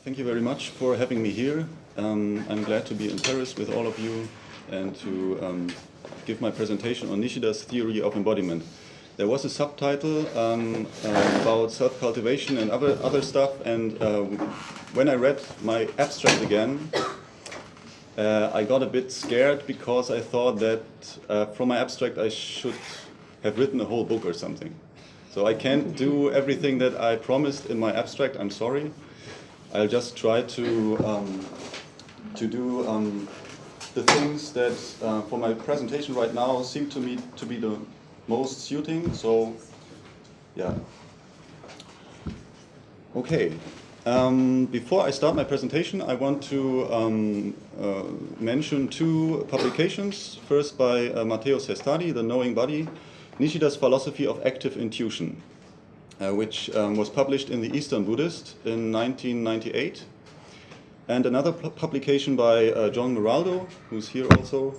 Thank you very much for having me here. Um, I'm glad to be in Paris with all of you and to um, give my presentation on Nishida's theory of embodiment. There was a subtitle um, uh, about self-cultivation and other, other stuff, and uh, when I read my abstract again, uh, I got a bit scared because I thought that uh, from my abstract I should have written a whole book or something. So I can't do everything that I promised in my abstract, I'm sorry. I'll just try to um, to do um, the things that uh, for my presentation right now seem to me to be the most suiting. So, yeah. Okay. Um, before I start my presentation, I want to um, uh, mention two publications. First by uh, Matteo Cestari, The Knowing Body, Nishida's Philosophy of Active Intuition uh, which um, was published in the Eastern Buddhist in 1998. And another pu publication by uh, John Maraldo, who's here also,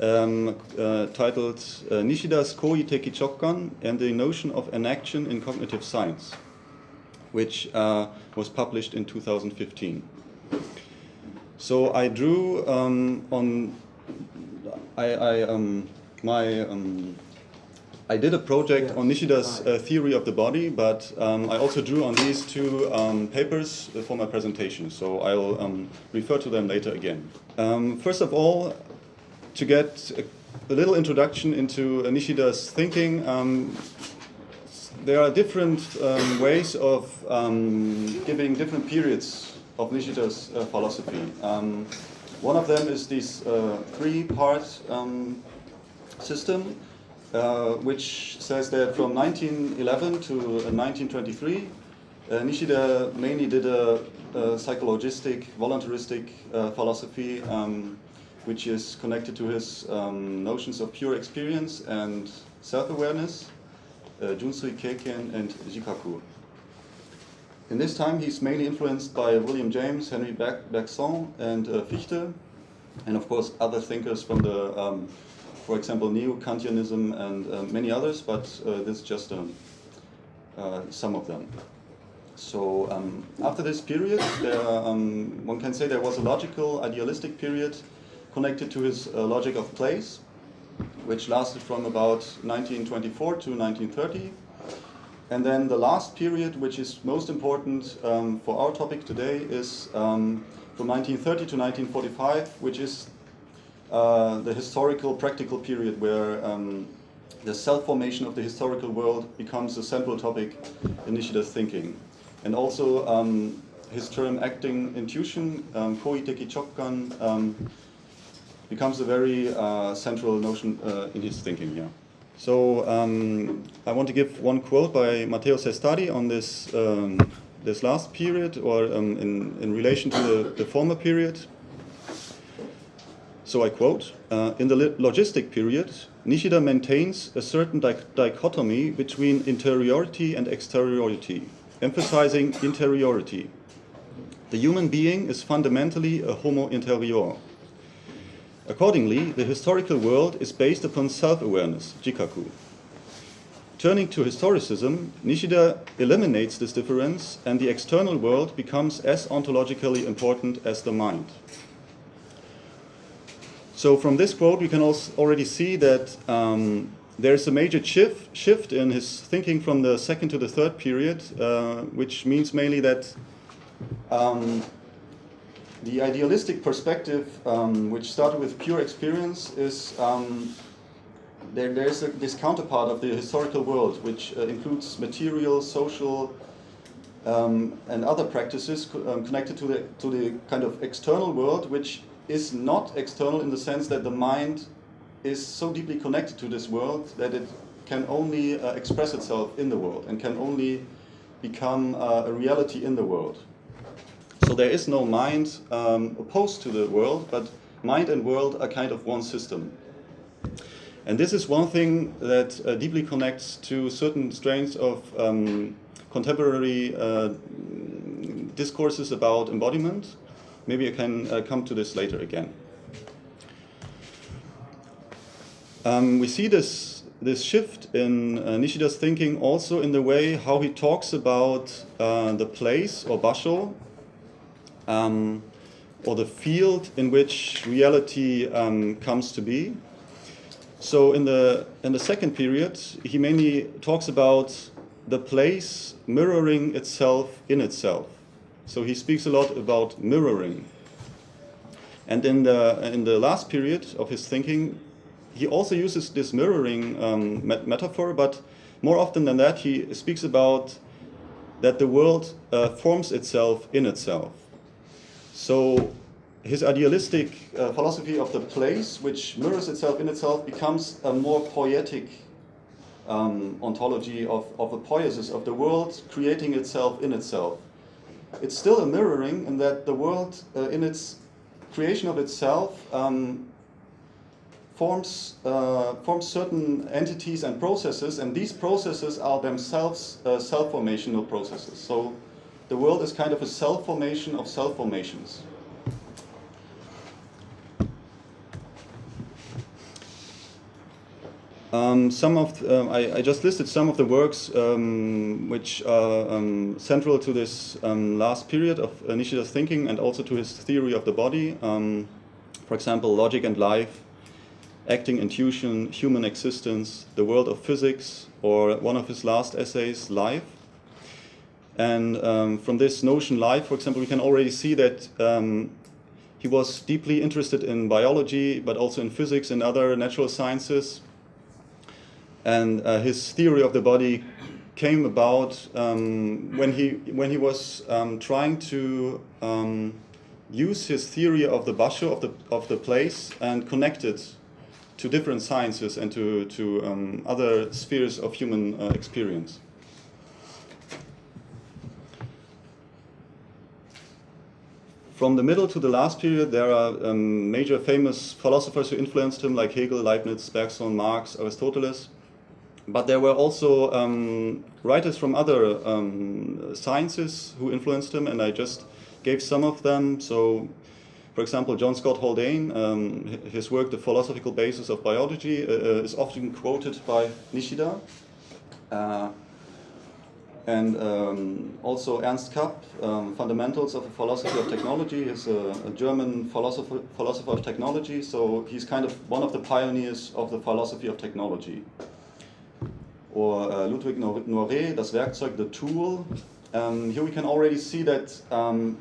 um, uh, titled uh, Nishida's Koi Teki Chokkan and the Notion of Enaction in Cognitive Science, which uh, was published in 2015. So I drew um, on I, I um, my um, I did a project on Nishida's uh, theory of the body, but um, I also drew on these two um, papers for my presentation, so I'll um, refer to them later again. Um, first of all, to get a, a little introduction into uh, Nishida's thinking, um, there are different um, ways of giving different periods of Nishida's uh, philosophy. one of them is this uh, three-part system, uh, which says that from 1911 to 1923, uh, uh, Nishida mainly did a, a psychologistic, voluntaristic uh, philosophy, um, which is connected to his um, notions of pure experience and self-awareness, Junsui Keiken and Jikaku. In this time, he's mainly influenced by William James, Henri Bergson, and uh, Fichte, and of course other thinkers from the um, for example, Neo-Kantianism and uh, many others, but uh, this is just um, uh, some of them. So um, after this period, there, um, one can say there was a logical, idealistic period connected to his uh, logic of place, which lasted from about 1924 to 1930. And then the last period, which is most important um, for our topic today, is um, from 1930 to 1945, which is uh, the historical practical period where um, the self-formation of the historical world becomes a central topic in Nishida's thinking. And also um, his term acting intuition, um, koi teki chokkan, um, becomes a very uh, central notion uh, in his thinking here. So um, I want to give one quote by Matteo Cestari on this, um, this last period or um, in, in relation to the, the former period. So I quote, uh, in the logistic period, Nishida maintains a certain di dichotomy between interiority and exteriority, emphasizing interiority. The human being is fundamentally a homo interior. Accordingly, the historical world is based upon self-awareness, jikaku. Turning to historicism, Nishida eliminates this difference and the external world becomes as ontologically important as the mind. So from this quote, we can also already see that um, there's a major shift, shift in his thinking from the second to the third period, uh, which means mainly that um, the idealistic perspective, um, which started with pure experience, is um, there, there's a, this counterpart of the historical world, which uh, includes material, social, um, and other practices co um, connected to the, to the kind of external world, which is not external in the sense that the mind is so deeply connected to this world that it can only uh, express itself in the world and can only become uh, a reality in the world. So there is no mind um, opposed to the world, but mind and world are kind of one system. And this is one thing that uh, deeply connects to certain strains of um, contemporary uh, discourses about embodiment, Maybe I can uh, come to this later again. Um, we see this, this shift in uh, Nishida's thinking also in the way how he talks about uh, the place or basho um, or the field in which reality um, comes to be. So in the, in the second period, he mainly talks about the place mirroring itself in itself. So he speaks a lot about mirroring. And in the, in the last period of his thinking, he also uses this mirroring um, met metaphor, but more often than that, he speaks about that the world uh, forms itself in itself. So his idealistic uh, philosophy of the place, which mirrors itself in itself, becomes a more poetic um, ontology of, of a poiesis of the world creating itself in itself. It's still a mirroring in that the world, uh, in its creation of itself, um, forms, uh, forms certain entities and processes, and these processes are themselves uh, self-formational processes. So the world is kind of a self-formation of self-formations. Um, some of um, I, I, just listed some of the works um, which are um, central to this um, last period of Nishida's thinking and also to his theory of the body. Um, for example, Logic and Life, Acting, Intuition, Human Existence, The World of Physics, or one of his last essays, Life. And from this notion, Life, for example, we can already see that he was deeply interested in biology, but also in physics and other natural sciences and uh, his theory of the body came about um, when he when he was um, trying to um, use his theory of the basho of the of the place and connect it to different sciences and to to um, other spheres of human uh, experience. From the middle to the last period, there are um, major famous philosophers who influenced him, like Hegel, Leibniz, Bergson, Marx, Aristoteles. But there were also um, writers from other um, sciences who influenced him, and I just gave some of them. So, for example, John Scott Haldane, um, his work, The Philosophical Basis of Biology, uh, uh, is often quoted by Nishida. Uh, and um, also Ernst Kapp, um, Fundamentals of the Philosophy of Technology, is a, a, German philosopher, philosopher of technology, so he's kind of one of the pioneers of the philosophy of technology or uh, Ludwig Noiré, Das Werkzeug, the tool. Um, here we can already see that um,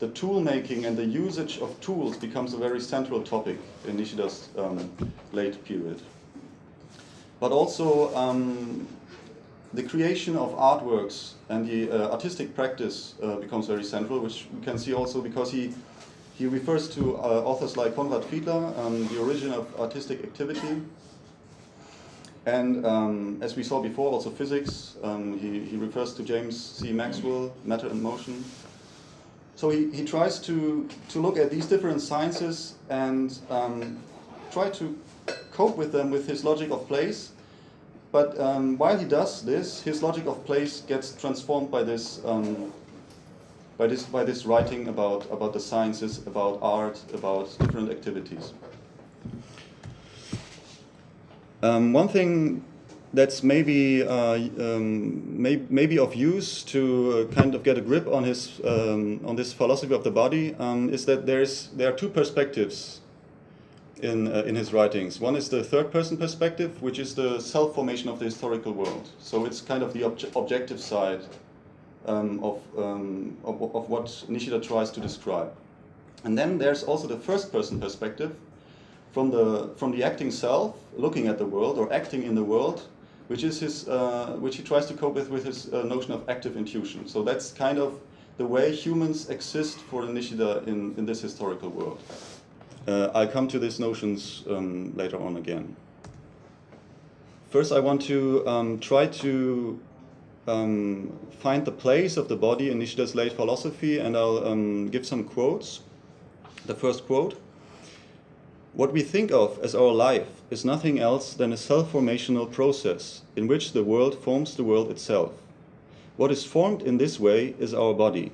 the tool making and the usage of tools becomes a very central topic in Nishida's um, late period. But also um, the creation of artworks and the uh, artistic practice uh, becomes very central, which we can see also because he, he refers to uh, authors like Konrad Fiedler, um, the origin of artistic activity, and um, as we saw before, also physics, um, he, he refers to James C. Maxwell, matter and motion. So he, he tries to, to look at these different sciences and um, try to cope with them with his logic of place. But um, while he does this, his logic of place gets transformed by this, um, by this, by this writing about, about the sciences, about art, about different activities. Um, one thing that's maybe uh, um, may, maybe of use to uh, kind of get a grip on his um, on this philosophy of the body um, is that there's there are two perspectives in uh, in his writings. One is the third person perspective, which is the self formation of the historical world. So it's kind of the obje objective side um, of, um, of of what Nishida tries to describe. And then there's also the first person perspective, from the, from the acting self, looking at the world or acting in the world, which is his, uh, which he tries to cope with with his uh, notion of active intuition. So that's kind of the way humans exist for Nishida in, in this historical world. Uh, I'll come to these notions um, later on again. First, I want to um, try to um, find the place of the body in Nishida's late philosophy, and I'll um, give some quotes. The first quote. What we think of as our life is nothing else than a self-formational process in which the world forms the world itself. What is formed in this way is our body.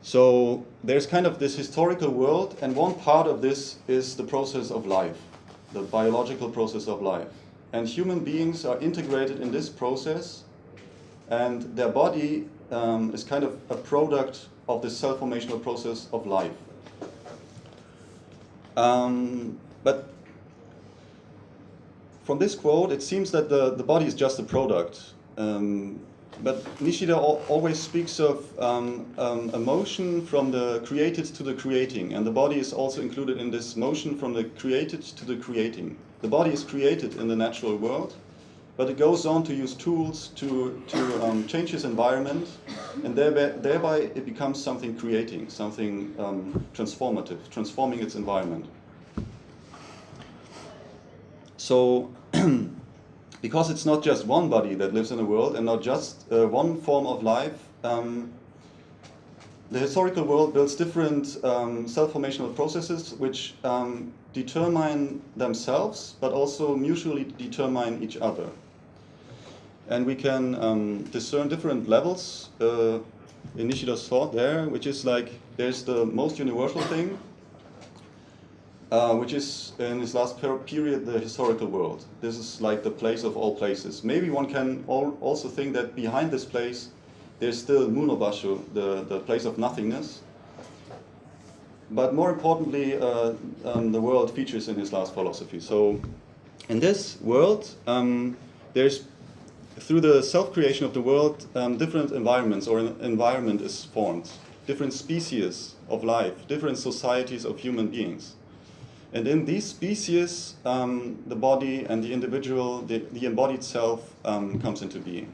So there's kind of this historical world, and one part of this is the process of life, the biological process of life. And human beings are integrated in this process, and their body um, is kind of a product of the self-formational process of life. Um, but from this quote, it seems that the, the body is just a product. Um, but Nishida al always speaks of um, um, a motion from the created to the creating, and the body is also included in this motion from the created to the creating. The body is created in the natural world, but it goes on to use tools to, to um, change its environment, and thereby, thereby, it becomes something creating, something um, transformative, transforming its environment. So, because it's not just one body that lives in the world and not just uh, one form of life, um, the historical world builds different um, self-formational processes which um, determine themselves, but also mutually determine each other. And we can um, discern different levels uh, in Nishida's thought there, which is like there's the most universal thing, uh, which is in this last per period the historical world. This is like the place of all places. Maybe one can al also think that behind this place there's still Mu no basho, the, the place of nothingness. But more importantly, uh, um, the world features in his last philosophy. So in this world, um, there's through the self-creation of the world, um, different environments or an environment is formed, different species of life, different societies of human beings. And in these species, um, the body and the individual, the, the embodied self um, comes into being.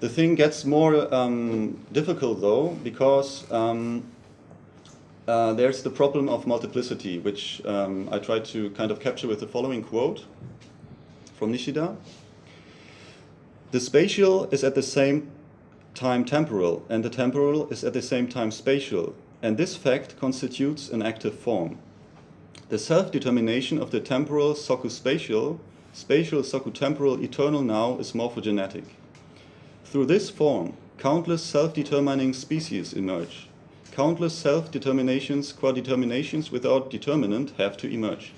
The thing gets more um, difficult though, because um, uh, there's the problem of multiplicity, which um, I try to kind of capture with the following quote from Nishida. The spatial is at the same time temporal, and the temporal is at the same time spatial, and this fact constitutes an active form. The self-determination of the temporal soku-spatial, spatial soku-temporal eternal now is morphogenetic. Through this form, countless self-determining species emerge. Countless self-determinations, qua-determinations without determinant have to emerge.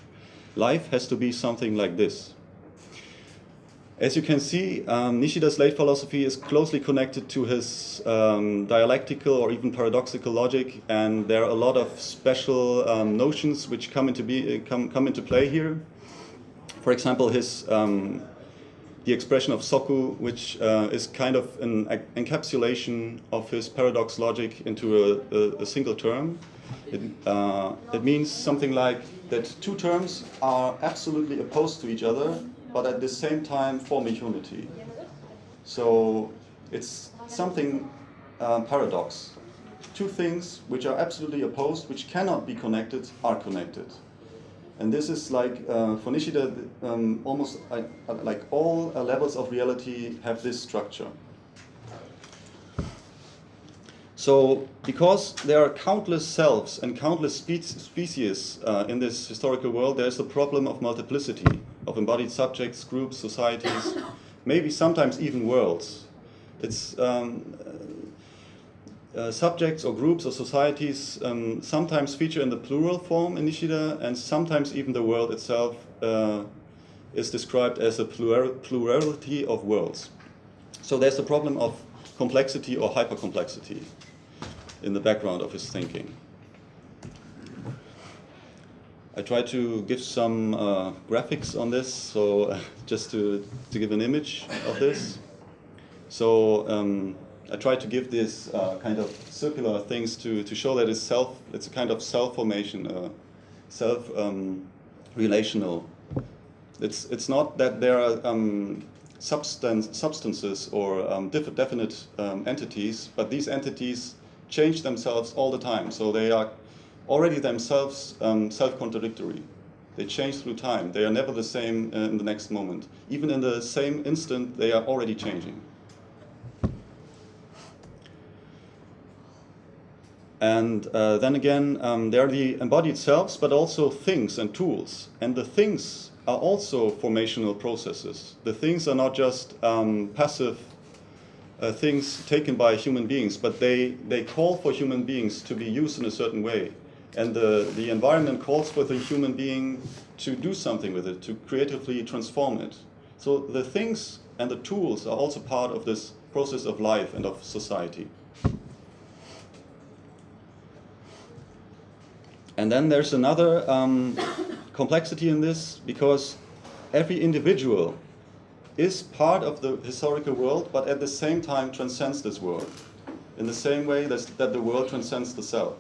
Life has to be something like this. As you can see, um, Nishida's late philosophy is closely connected to his um, dialectical or even paradoxical logic, and there are a lot of special um, notions which come into, be, come, come into play here. For example, his um, the expression of soku, which uh, is kind of an encapsulation of his paradox logic into a, a, a single term. It, uh, it means something like that two terms are absolutely opposed to each other, but at the same time form a unity. So it's something um, paradox. Two things which are absolutely opposed, which cannot be connected, are connected. And this is like, uh, for Nishida, um, almost uh, like all uh, levels of reality have this structure. So, because there are countless selves and countless spe species uh, in this historical world, there's the problem of multiplicity of embodied subjects, groups, societies, maybe sometimes even worlds. It's um, uh, subjects or groups or societies um, sometimes feature in the plural form in and sometimes even the world itself uh, is described as a plural plurality of worlds. So there's the problem of complexity or hypercomplexity in the background of his thinking. I try to give some uh, graphics on this, so just to, to give an image of this. So um, I try to give this uh, kind of circular things to, to show that it's self, it's a kind of self-formation, uh, self-relational. Um, it's, it's not that there are um, substance, substances or um, definite um, entities, but these entities change themselves all the time. So they are already themselves um, self-contradictory. They change through time. They are never the same uh, in the next moment. Even in the same instant, they are already changing. And uh, then again, um, they are the embodied selves, but also things and tools. And the things are also formational processes. The things are not just um, passive uh, things taken by human beings, but they, they call for human beings to be used in a certain way and the, the environment calls for the human being to do something with it, to creatively transform it. So the things and the tools are also part of this process of life and of society. And then there's another um, complexity in this because every individual is part of the historical world, but at the same time transcends this world, in the same way that, that the world transcends the self.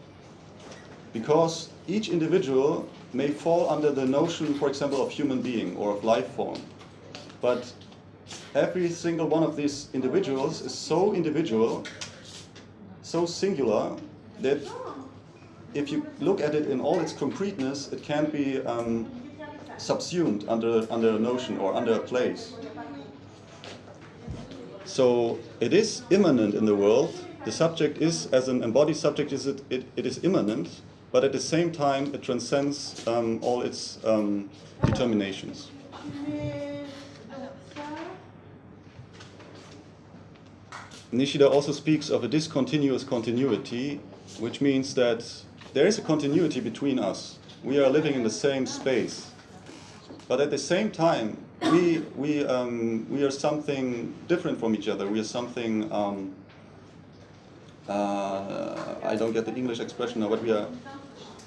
Because each individual may fall under the notion, for example, of human being or of life form, but every single one of these individuals is so individual, so singular, that if you look at it in all its concreteness, it can be um, subsumed under, under a notion or under a place. So it is immanent in the world. The subject is, as an embodied subject, is it, it, it is immanent, but at the same time it transcends um, all its um, determinations. Nishida also speaks of a discontinuous continuity, which means that there is a continuity between us. We are living in the same space. But at the same time, we, we, um, we are something different from each other. We are something, um, uh, I don't get the English expression now, but we are,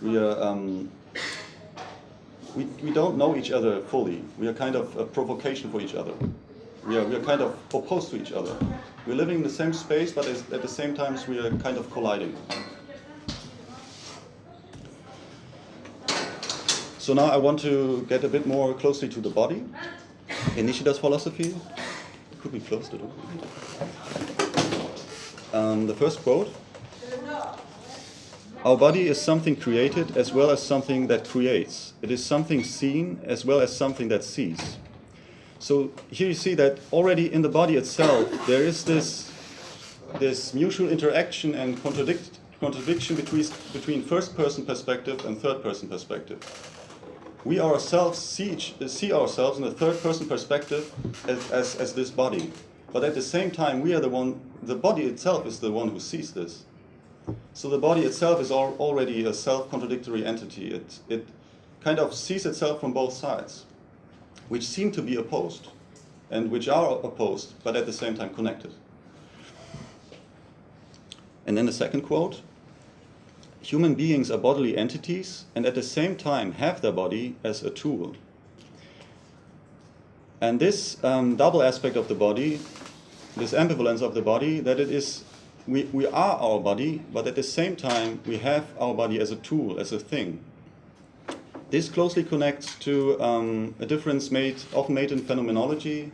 we are, um, we, we don't know each other fully. We are kind of a provocation for each other. We are, we are kind of opposed to each other. We're living in the same space, but at the same time we are kind of colliding. So now I want to get a bit more closely to the body in Nishida's philosophy. Could be close to the um, The first quote. Our body is something created as well as something that creates. It is something seen as well as something that sees. So here you see that already in the body itself there is this, this mutual interaction and contradict, contradiction between, between first person perspective and third person perspective we ourselves see, see ourselves in a third person perspective as, as, as this body. But at the same time, we are the one, the body itself is the one who sees this. So the body itself is al already a self-contradictory entity. It, it kind of sees itself from both sides, which seem to be opposed, and which are opposed, but at the same time connected. And then the second quote, human beings are bodily entities and at the same time have their body as a tool. And this um, double aspect of the body, this ambivalence of the body, that it is, we, we are our body, but at the same time we have our body as a tool, as a thing. This closely connects to um, a difference made, often made in phenomenology.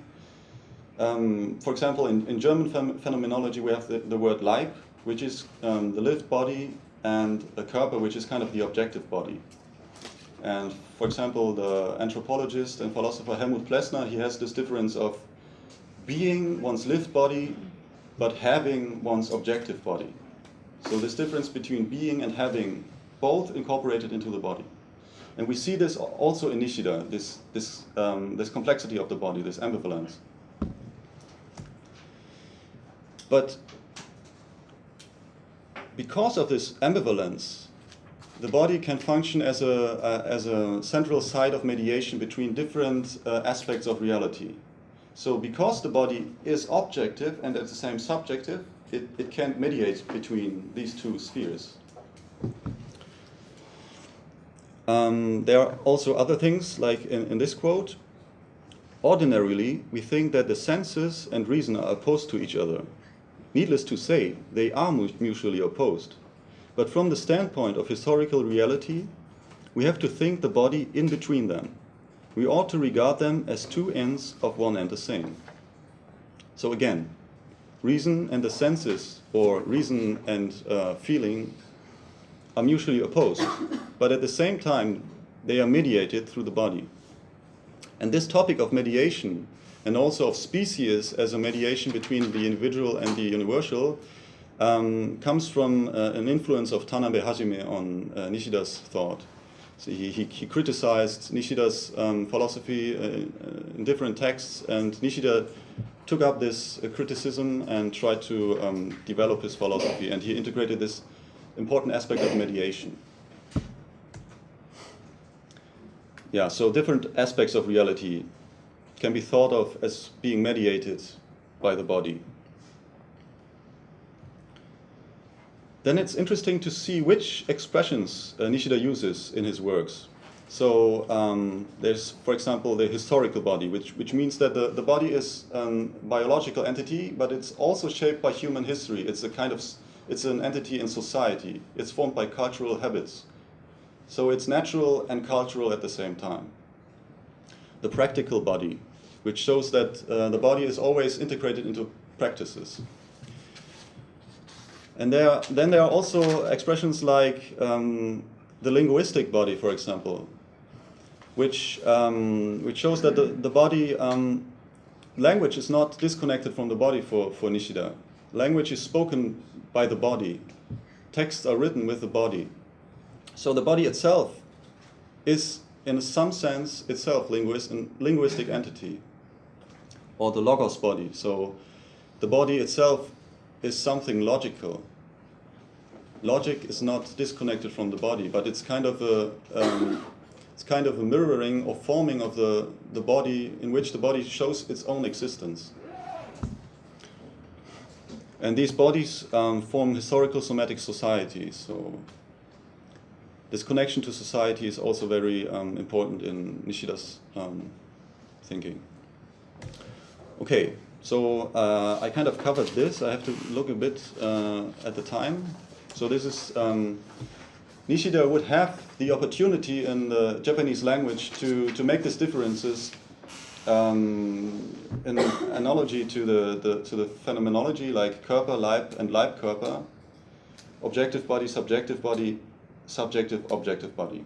Um, for example, in, in German phenomenology we have the, the word Leib, which is um, the lived body and a Körper, which is kind of the objective body. And for example, the anthropologist and philosopher Helmuth Plessner, he has this difference of being one's lived body, but having one's objective body. So this difference between being and having, both incorporated into the body. And we see this also in Nishida, this, this, um, this complexity of the body, this ambivalence. But because of this ambivalence, the body can function as a, uh, as a central site of mediation between different uh, aspects of reality. So because the body is objective and at the same subjective, it, it can mediate between these two spheres. Um, there are also other things, like in, in this quote, ordinarily we think that the senses and reason are opposed to each other. Needless to say, they are mutually opposed. But from the standpoint of historical reality, we have to think the body in between them. We ought to regard them as two ends of one and the same. So again, reason and the senses, or reason and uh, feeling, are mutually opposed. But at the same time, they are mediated through the body. And this topic of mediation and also of species as a mediation between the individual and the universal um, comes from uh, an influence of Tanabe Hajime on uh, Nishida's thought. So he, he, he criticized Nishida's um, philosophy uh, uh in different texts, and Nishida took up this uh, criticism and tried to um, develop his philosophy, and he integrated this important aspect of mediation. Yeah, so different aspects of reality can be thought of as being mediated by the body. then it's interesting to see which expressions uh, Nishida uses in his works. So um, there's, for example, the historical body, which, which means that the, the body is a biological entity, but it's also shaped by human history. It's a kind of, it's an entity in society. It's formed by cultural habits. So it's natural and cultural at the same time. The practical body, which shows that uh, the body is always integrated into practices. And there, then there are also expressions like um, the linguistic body, for example, which, um, which shows that the, the body, um, language is not disconnected from the body for, for Nishida. Language is spoken by the body. Texts are written with the body. So the body itself is, in some sense, itself linguist, linguistic entity, or the logos body. So the body itself is something logical. Logic is not disconnected from the body, but it's kind of a um, it's kind of a mirroring or forming of the, the body in which the body shows its own existence. And these bodies um, form historical somatic societies. So this connection to society is also very um, important in Nishida's um, thinking. Okay, so uh, I kind of covered this. I have to look a bit uh, at the time. So this is um, Nishida would have the opportunity in the Japanese language to, to make these differences um, in analogy to the, the, to the phenomenology like Körper, Leib, and Leibkörper, objective body, subjective body, subjective, objective body,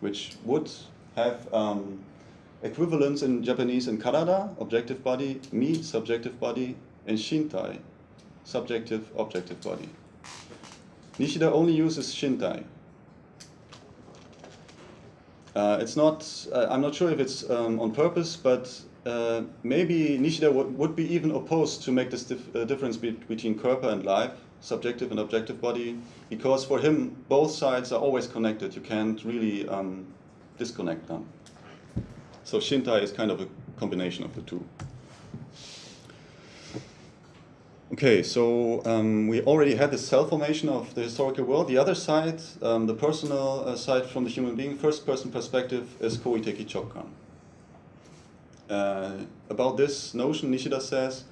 which would have um, equivalents in Japanese in Karada, objective body, Mi, subjective body, and Shintai, subjective, objective body. Nishida only uses Shintai, uh, it's not, uh, I'm not sure if it's um, on purpose, but uh, maybe Nishida would be even opposed to make this dif uh, difference be between Körper and Leib, subjective and objective body, because for him both sides are always connected. You can't really um, disconnect them. So Shintai is kind of a combination of the two. Okay, so um, we already had the self formation of the historical world. The other side, um, the personal uh, side from the human being, first person perspective, is Koiteki Chokkan. Uh, about this notion, Nishida says,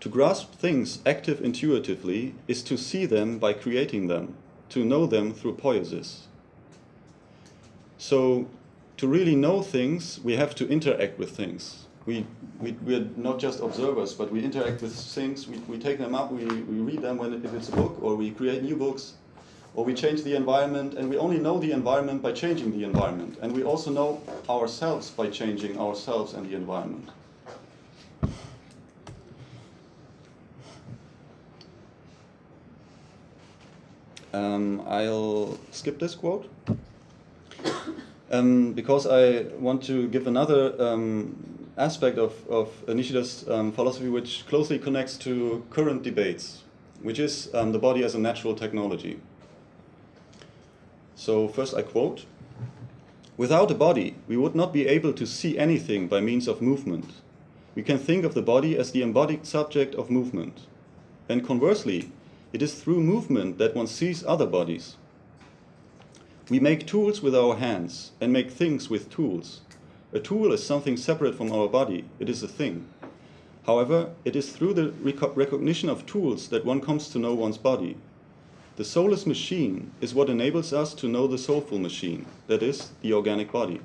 to grasp things active intuitively is to see them by creating them, to know them through poiesis. So, to really know things, we have to interact with things we, we, we're not just observers, but we interact with things, we, we take them up, we, we read them when if it's a book, or we create new books, or we change the environment, and we only know the environment by changing the environment. And we also know ourselves by changing ourselves and the environment. Um, I'll skip this quote um, because I want to give another um, aspect of, of Nishida's um, philosophy which closely connects to current debates, which is um, the body as a natural technology. So first I quote, Without a body, we would not be able to see anything by means of movement. We can think of the body as the embodied subject of movement. And conversely, it is through movement that one sees other bodies. We make tools with our hands and make things with tools. A tool is something separate from our body. It is a thing. However, it is through the rec recognition of tools that one comes to know one's body. The soulless machine is what enables us to know the soulful machine, that is, the organic body.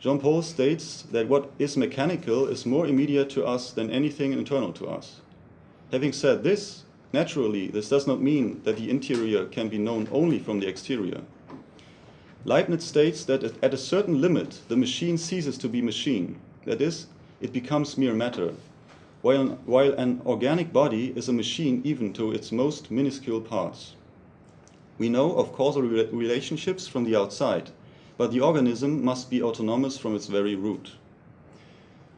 Jean Paul states that what is mechanical is more immediate to us than anything internal to us. Having said this, naturally, this does not mean that the interior can be known only from the exterior. Leibniz states that at a certain limit, the machine ceases to be machine. That is, it becomes mere matter, while, while an organic body is a machine even to its most minuscule parts. We know of causal re relationships from the outside, but the organism must be autonomous from its very root.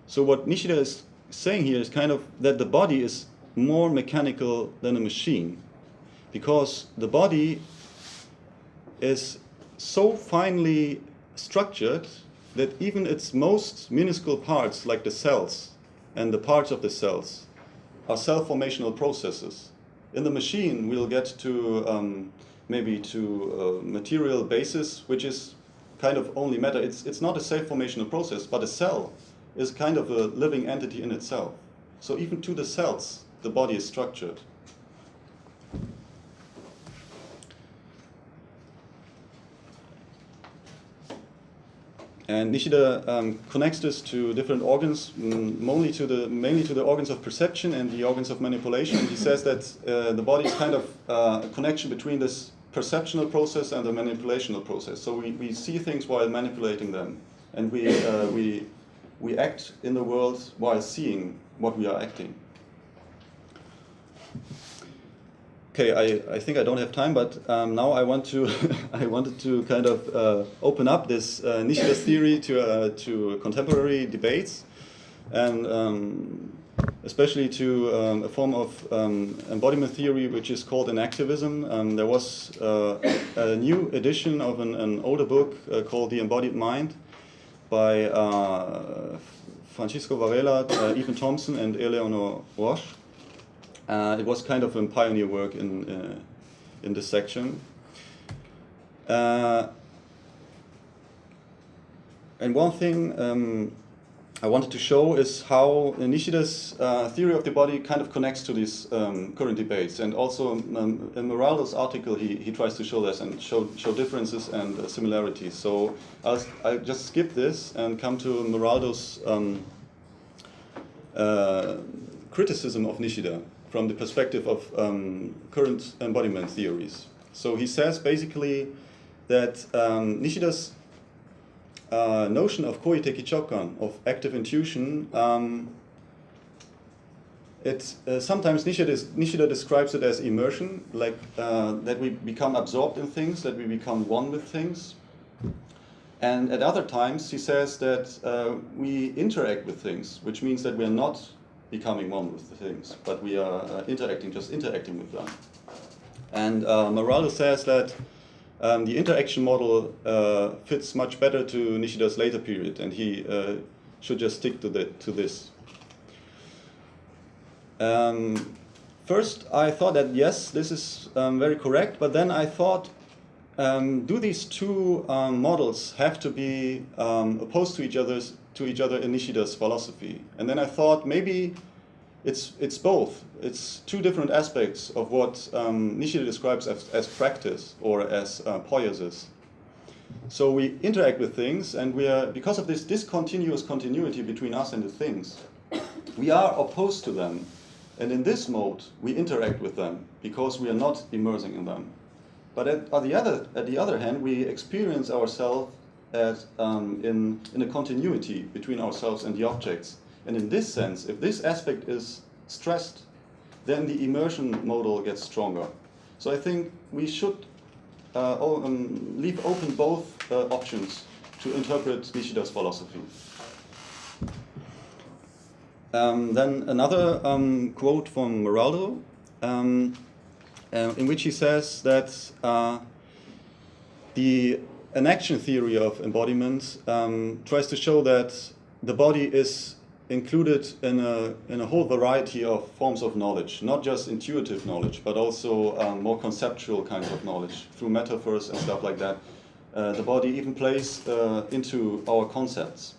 So what Nishida is saying here is kind of that the body is more mechanical than a machine, because the body is so finely structured that even its most minuscule parts, like the cells and the parts of the cells, are self-formational processes. in the machine we'll get to um, maybe to a material basis, which is kind of only matter. It's, it's not a self-formational process, but a cell is kind of a living entity in itself. So even to the cells, the body is structured. And Nishida um, connects this to different organs, mm, mainly to the mainly to the organs of perception and the organs of manipulation. he says that uh, the body is kind of uh, a connection between this perceptional process and the manipulational process. So we, we see things while manipulating them, and we uh, we we act in the world while seeing what we are acting. Okay, I, I think I don't have time, but um, now I want to I wanted to kind of uh, open up this uh, theory to uh, to contemporary debates, and um, especially to um, a form of um, embodiment theory which is called enactivism. Um, there was uh, a new edition of an, an older book uh, called The Embodied Mind by uh, Francisco Varela, Evan Thompson, and Eleanor Rosch. Uh, it was kind of a pioneer work in, uh, in this section. Uh, and one thing um, I wanted to show is how Nishida's uh, theory of the body kind of connects to these um, current debates. And also um, in Maraldo's article, he, he tries to show this and show, show differences and uh, similarities. So I'll, I'll just skip this and come to Maraldo's um, uh, criticism of Nishida from the perspective of um, current embodiment theories. So he says basically that um, Nishida's uh, notion of koiteki chokkan, of active intuition, um, it, uh, sometimes Nishida, Nishida, describes it as immersion, like uh, that we become absorbed in things, that we become one with things. And at other times, he says that uh, we interact with things, which means that we are not becoming one with the things, but we are uh, interacting, just interacting with them. And uh, Maraldo says that um, the interaction model uh, fits much better to Nishida's later period, and he uh, should just stick to, the, to this. Um, first, I thought that yes, this is um, very correct, but then I thought, um, do these two um, models have to be um, opposed to each other's to each other in Nishida's philosophy. And then I thought maybe it's, it's both. It's two different aspects of what um, Nishida describes as, as practice or as uh, poiesis. So we interact with things and we are, because of this discontinuous continuity between us and the things, we are opposed to them. And in this mode, we interact with them because we are not immersing in them. But at, at the, other, at the other hand, we experience ourselves as um, in, in a continuity between ourselves and the objects. And in this sense, if this aspect is stressed, then the immersion model gets stronger. So I think we should uh, um, leave open both uh, options to interpret Nishida's philosophy. Um, then another um, quote from Maraldo, um, uh, in which he says that uh, the enaction theory of embodiment um, tries to show that the body is included in a, in a whole variety of forms of knowledge, not just intuitive knowledge, but also um, more conceptual kinds of knowledge through metaphors and stuff like that. Uh, the body even plays uh, into our concepts.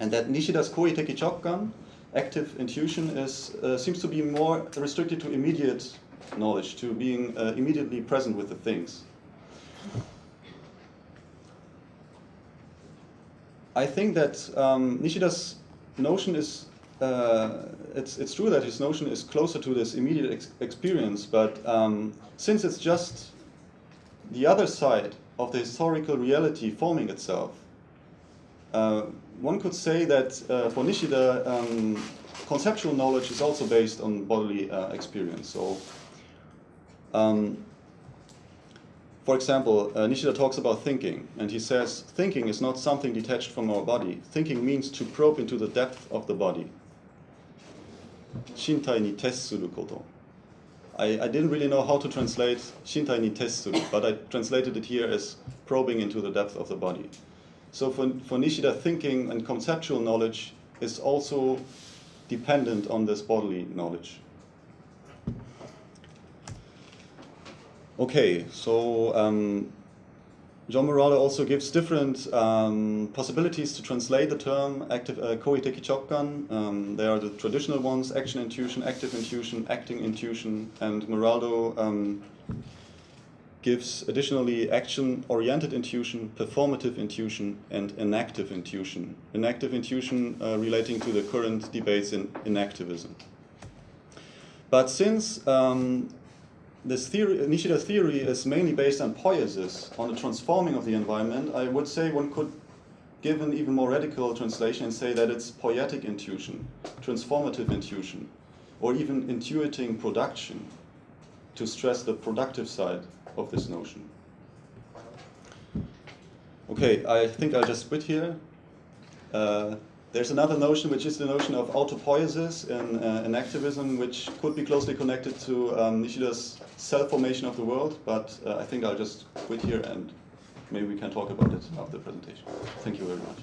And that Nishida's Koiteki Chokkan, active intuition, is, uh, seems to be more restricted to immediate knowledge, to being uh, immediately present with the things. I think that um, Nishida's notion is, uh, it's, it's true that his notion is closer to this immediate ex experience, but um, since it's just the other side of the historical reality forming itself, uh, one could say that uh, for Nishida, um, conceptual knowledge is also based on bodily uh, experience. So um, for example, uh, Nishida talks about thinking, and he says, thinking is not something detached from our body. Thinking means to probe into the depth of the body. Shintai ni koto. I, I didn't really know how to translate shintai ni tessuru, but I translated it here as probing into the depth of the body. So for, for Nishida, thinking and conceptual knowledge is also dependent on this bodily knowledge. Okay, so um, John Murata also gives different um, possibilities to translate the term active uh, kōiteki chokkan. Um, they are the traditional ones, action intuition, active intuition, acting intuition, and Maraldo um, gives additionally action-oriented intuition, performative intuition, and enactive intuition. Enactive intuition uh, relating to the current debates in, enactivism. But since um, this theory, Nishida's theory is mainly based on poiesis, on the transforming of the environment, I would say one could give an even more radical translation and say that it's poietic intuition, transformative intuition, or even intuiting production to stress the productive side of this notion. Okay, I think I'll just quit here. Uh, there's another notion, which is the notion of autopoiesis in, uh, enactivism, which could be closely connected to um, Nishida's self-formation of the world, but uh, I think I'll just quit here and maybe we can talk about it after the presentation. Thank you very much.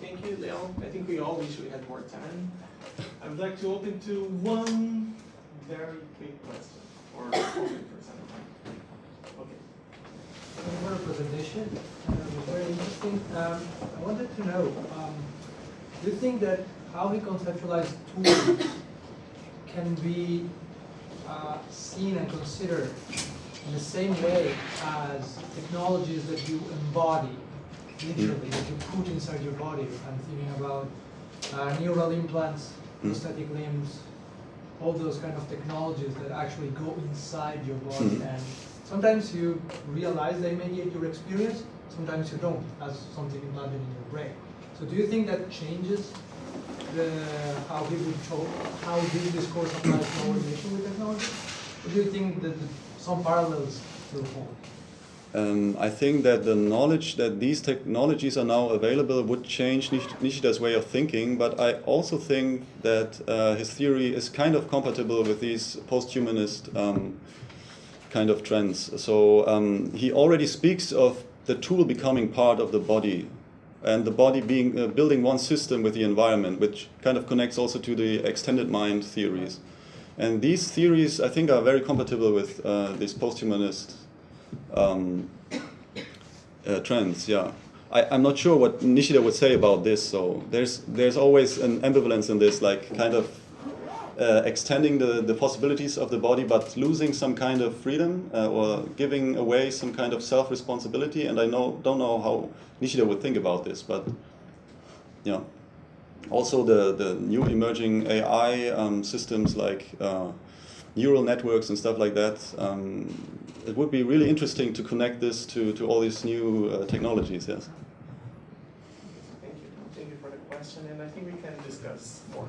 Thank you, Leon. I think we all wish we had more time. I would like to open to one very quick question, or comment for example. Okay. For the presentation. Uh, It was very interesting. Um, I wanted to know, um, do you think that how we conceptualize tools can be uh, seen and considered in the same way as technologies that you embody, literally, that you put inside your body? I'm thinking about uh, neural implants, Mm. prosthetic limbs, all those kind of technologies that actually go inside your body Mhm. and sometimes you realize they mediate your experience, sometimes you don't, as something implanted in your brain. So do you think that changes the how would show how this discourse applies to our relation with technology? Or do you think that the, some parallels still hold? Um, I think that the knowledge that these technologies are now available would change Nishida's way of thinking, but I also think that uh, his theory is kind of compatible with these post-humanist um, kind of trends. So um, he already speaks of the tool becoming part of the body, and the body being uh, building one system with the environment, which kind of connects also to the extended mind theories. And these theories, I think, are very compatible with uh, these post-humanist um, uh, trends. Yeah, I, I'm not sure what Nishida would say about this. So there's there's always an ambivalence in this, like kind of uh, extending the, the possibilities of the body, but losing some kind of freedom uh, or giving away some kind of self responsibility. And I know don't know how Nishida would think about this, but yeah. Also, the the new emerging AI um, systems like uh, neural networks and stuff like that. Um, it would be really interesting to connect this to, to all these new uh, technologies, yes. Thank you. Thank you for the question, and I think we can discuss more